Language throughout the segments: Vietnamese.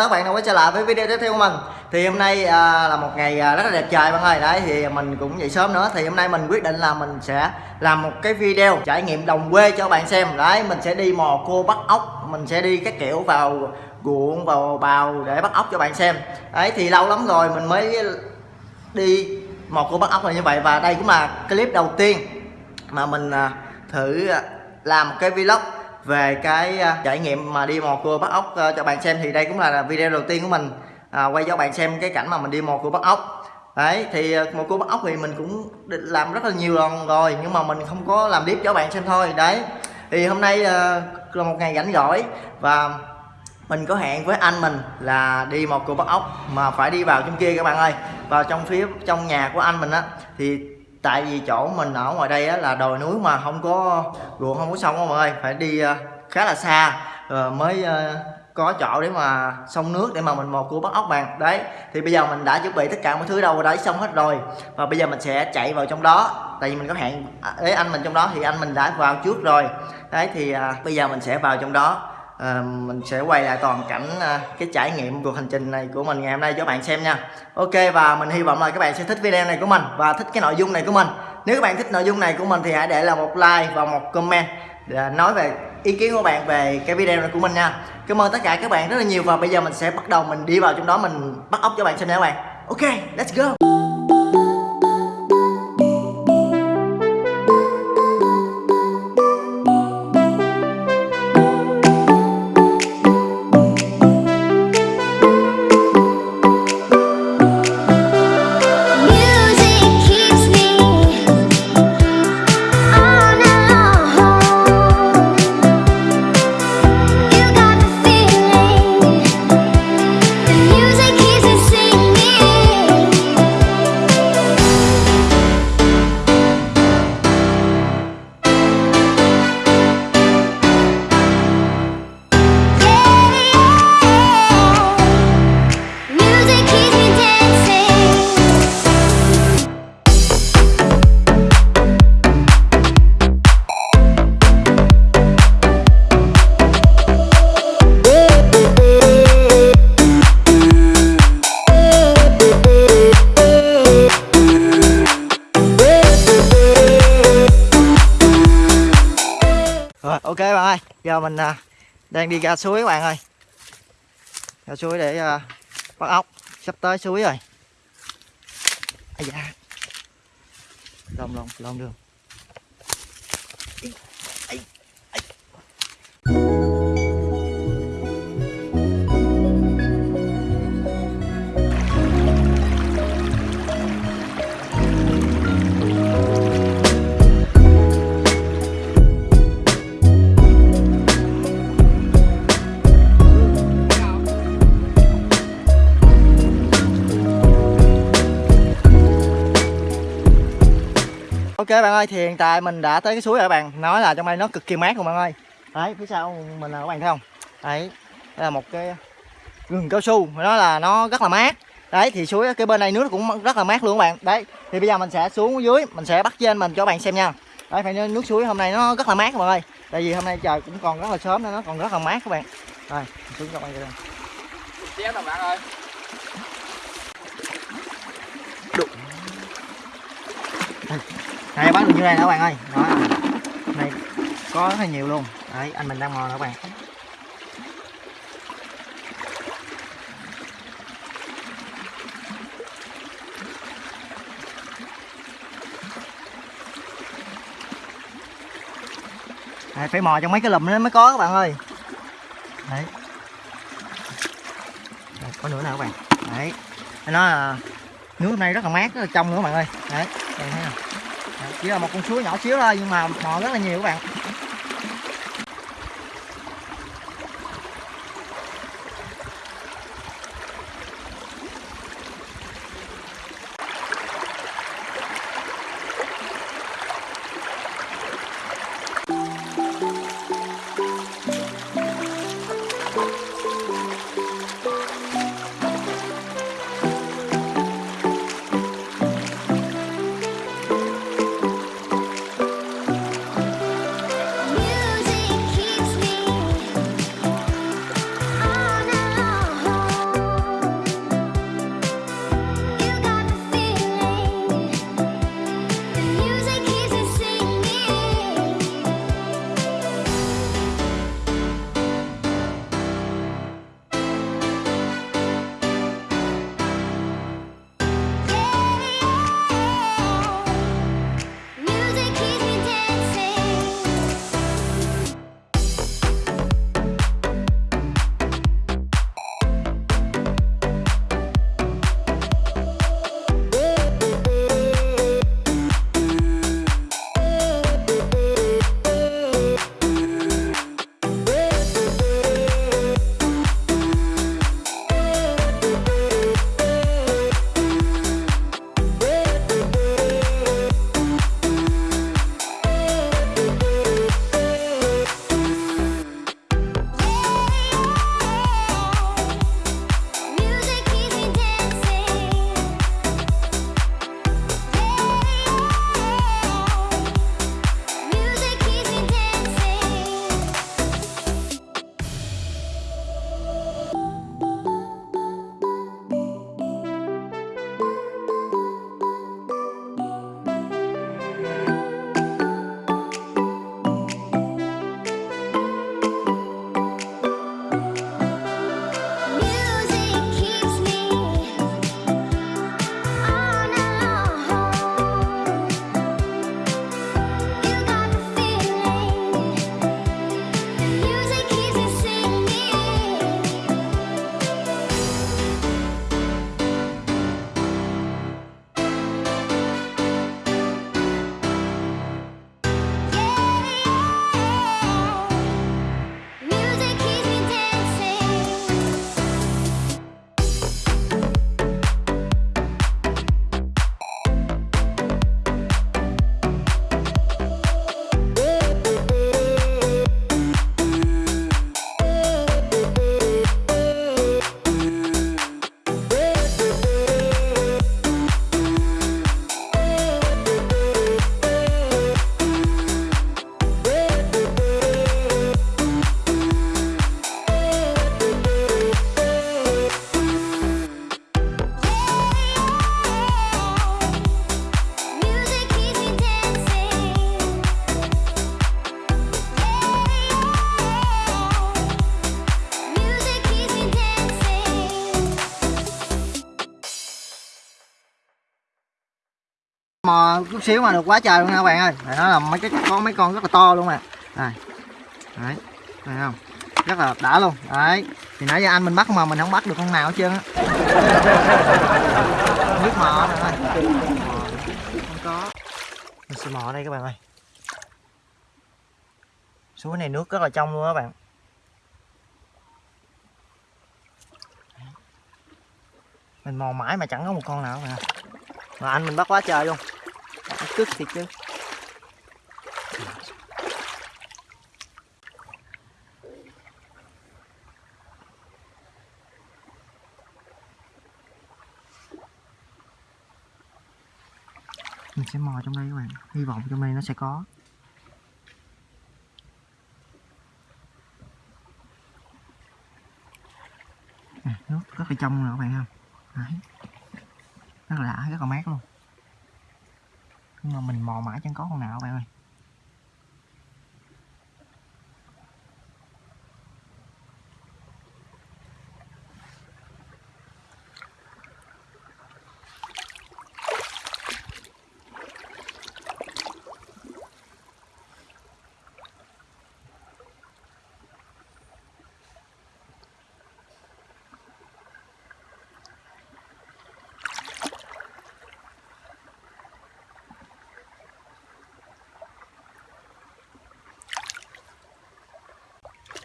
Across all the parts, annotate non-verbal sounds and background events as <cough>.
các bạn đã quay trở lại với video tiếp theo của mình. Thì hôm nay à, là một ngày à, rất là đẹp trời bạn ơi. Đấy thì mình cũng dậy sớm nữa. Thì hôm nay mình quyết định là mình sẽ làm một cái video trải nghiệm đồng quê cho bạn xem. Đấy mình sẽ đi mò cua bắt ốc. Mình sẽ đi các kiểu vào ruộng vào bào để bắt ốc cho bạn xem. Đấy thì lâu lắm rồi mình mới đi mò cua bắt ốc là như vậy. Và đây cũng là clip đầu tiên mà mình à, thử à, làm một cái vlog về cái à, trải nghiệm mà đi mò cua bắt ốc ờ, cho bạn xem thì đây cũng là video đầu tiên của mình à, quay cho bạn xem cái cảnh mà mình đi mò cua bắt ốc. Đấy thì ờ, mò cua bắt ốc thì mình cũng làm rất là nhiều lần rồi nhưng mà mình không có làm clip cho bạn xem thôi. Đấy thì hôm nay ờ, là một ngày rảnh rỗi và mình có hẹn với anh mình là đi một cua bắt ốc mà phải đi vào trong kia các bạn ơi. Vào trong phía trong nhà của anh mình á thì tại vì chỗ mình ở ngoài đây á, là đồi núi mà không có ruộng không có sông các bạn ơi phải đi uh, khá là xa rồi mới uh, có chỗ để mà sông nước để mà mình một cua bắt ốc bạn. Đấy thì bây giờ mình đã chuẩn bị tất cả mọi thứ đâu đấy xong hết rồi. Và bây giờ mình sẽ chạy vào trong đó. Tại vì mình có hẹn à, với anh mình trong đó thì anh mình đã vào trước rồi. Đấy thì uh, bây giờ mình sẽ vào trong đó à, mình sẽ quay lại toàn cảnh à, cái trải nghiệm cuộc hành trình này của mình ngày hôm nay cho bạn xem nha. Ok và mình hy vọng là các bạn sẽ thích video này của mình và thích cái nội dung này của mình. Nếu các bạn thích nội dung này của mình thì hãy để là một like và một comment để nói về ý kiến của bạn về cái video này của mình nha. Cảm ơn tất cả các bạn rất là nhiều và bây giờ mình sẽ bắt đầu mình đi vào trong đó mình bắt ốc cho bạn xem nha các bạn. Ok let's go. Bạn ơi, giờ mình à, đang đi ra suối các bạn ơi. Ra suối để à, bắt ốc, sắp tới suối rồi. Ây da. Lông lông, lông đường. Bạn ơi, thì hiện tại mình đã tới cái suối rồi các bạn. Nói là trong đây nó cực kỳ mát luôn bạn ơi. Đấy, phía sau mình là các bạn thấy không? Đấy, đây là một cái rừng cao su. Nó là nó rất là mát. Đấy, thì suối cái bên này nước cũng rất là mát luôn các bạn. Đấy, thì bây giờ mình sẽ xuống dưới Mình sẽ bắt trên mình cho các bạn xem nha. Đấy, phải nước suối hôm nay nó rất là mát các bạn ơi. Tại vì hôm nay trời cũng còn rất là sớm nên nó còn rất là mát các bạn. Rồi, xuống cho các bạn xem. Đây. Bạn ơi. Đây, bán được như này nè các bạn ơi? Đó, này có rất là nhiều luôn. Đấy, anh mình đang mò nè các bạn. Đấy, phải mò trong mấy cái lùm nó mới có các bạn ơi. Đấy. Đây, có nữa nè các bạn. Đấy. Nó là nước hôm nay rất là mát, rất là trong nữa các bạn ơi. Đấy, các bạn thấy không? Chỉ là một con suối nhỏ xíu thôi, nhưng mà mò rất là nhiều các bạn. Mò chút xíu mà được quá trời luôn nha các bạn ơi. Đấy, nó là mấy cái có mấy con rất là to luôn nè. Đây đấy thấy không? Rất là đã luôn. Đấy thì nãy giờ anh mình bắt mà mình không bắt được con nào hết trơn á. <laughs> Nước mò nè không có. Mình sẽ mò ở đây các bạn ơi. Suối này nước rất là trong luôn các bạn. Mình mò mãi mà chẳng có một con nào mà mà anh mình bắt quá trời luôn cứt thiệt chứ mình sẽ mò trong đây các bạn. Hy vọng trong đây nó sẽ có. À, nước rất là trong nè các bạn không Đấy. rất là đã rất là mát luôn nhưng mà mình mò mãi chẳng có con nào bạn ơi.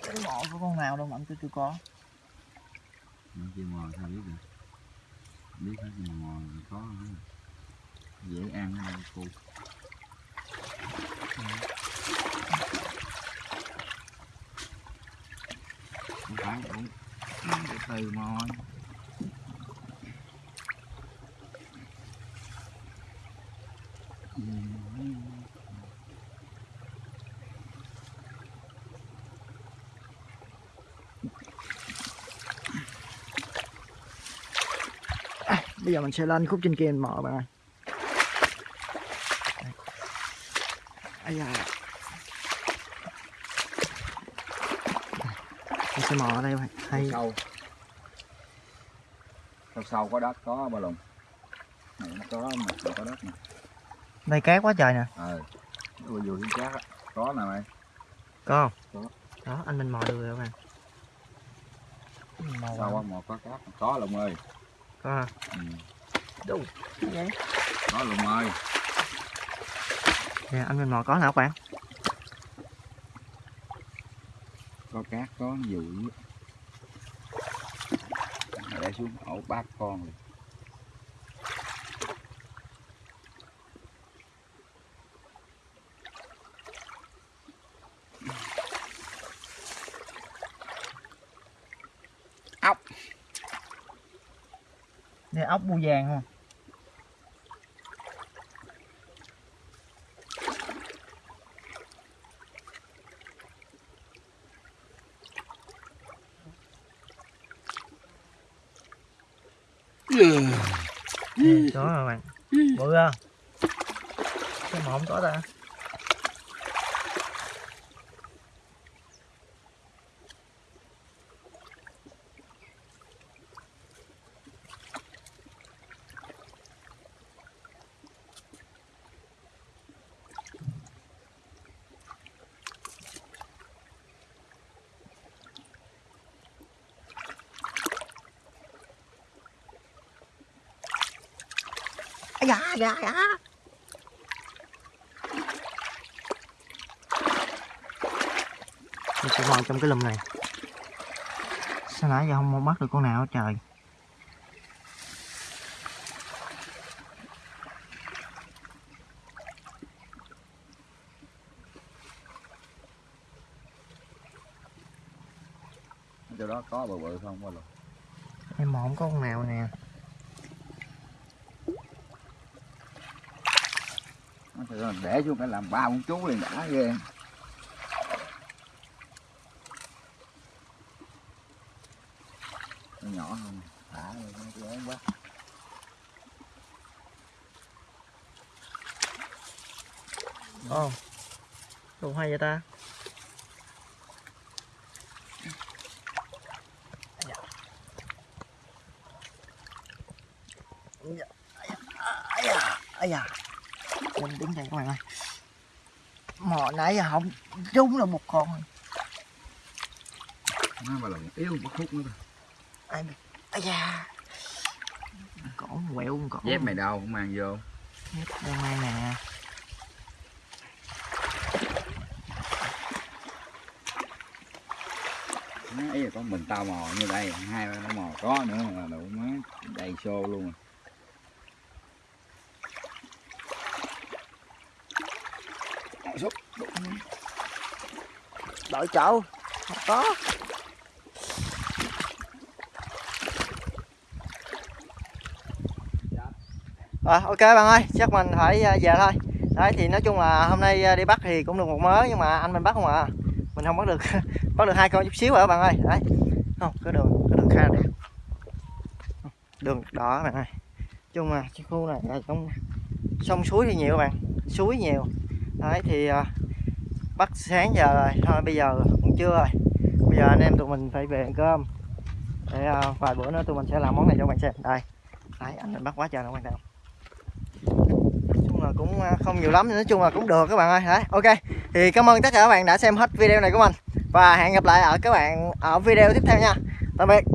Cái mò có con nào đâu mà anh tôi chưa có. Nó chưa mò sao biết được? Biết hết nhưng mà mò thì có. Không? Dễ ăn hơn cô. Không phải cũng từ từ mò bây giờ mình sẽ lên khúc trên kia mình mò các bạn ơi. Ây da. mình sẽ mò ở đây bạn. Hay. Sâu sâu sâu có đất có ba lùng. Này nó có mà có đất nè. Đây cát quá trời nè. Ờ. Vừa vừa thiên cát á. Có nè mày. Có Có. không đó anh mình mò được rồi các bạn. Mò sâu vào á mà có cát. Có lùng ơi có hả? ừ. Đâu? vậy có lùng ơi nè anh mình mò có nào các bạn có cát có dụ để xuống ổ bát con rồi đây ốc bu vàng không? Nè, có rồi bạn? Bự không? Sao mà không có ta Da, da, da. Mình sẽ vào trong cái lùm này. Sao nãy giờ không bắt được con nào hết trời? Chỗ đó có bự bự không lùng Em mà không có con nào nè Nó thì để xuống phải làm ba con chú liền đã, ghê Nó nhỏ hơn, thả rồi nó lớn quá Ồ oh. Đồ hay vậy ta Ây da, ây da, ây da. mình đứng đây các bạn ơi mò nãy giờ không trúng được một con. Nó mà là yếu một khúc nữa thôi ai biết ai da. Cổ quẹo cổ. Dép mày đâu không mang vô. Đang mang nè. Ý là có mình tao mò như đây hai ba nó mò có nữa là đủ má. Đầy xô luôn. rồi. Xúc. đội chỗ không có. Rồi ok bạn ơi chắc mình phải à, về thôi. Đấy thì nói chung là hôm nay à, đi bắt thì cũng được một mớ nhưng mà anh mình bắt không à. Mình không bắt được <laughs> bắt được hai con chút xíu rồi các bạn ơi? Đấy. Không cái đường cái đường khá đẹp đường đỏ các bạn ơi. Chung là cái khu này là trong sông suối thì nhiều các bạn. Suối nhiều đấy thì à, bắt sáng giờ rồi. Thôi bây giờ cũng chưa rồi. Bây giờ anh em tụi mình phải về ăn cơm. Để à, vài bữa nữa tụi mình sẽ làm món này cho bạn xem. Đây. Đấy anh mình bắt quá trời nó quan trọng nói chung là cũng à, không nhiều lắm nói chung là cũng được các bạn ơi. Đấy ok. Thì cảm ơn tất cả các bạn đã xem hết video này của mình. Và hẹn gặp lại ở các bạn ở video tiếp theo nha. Tạm biệt.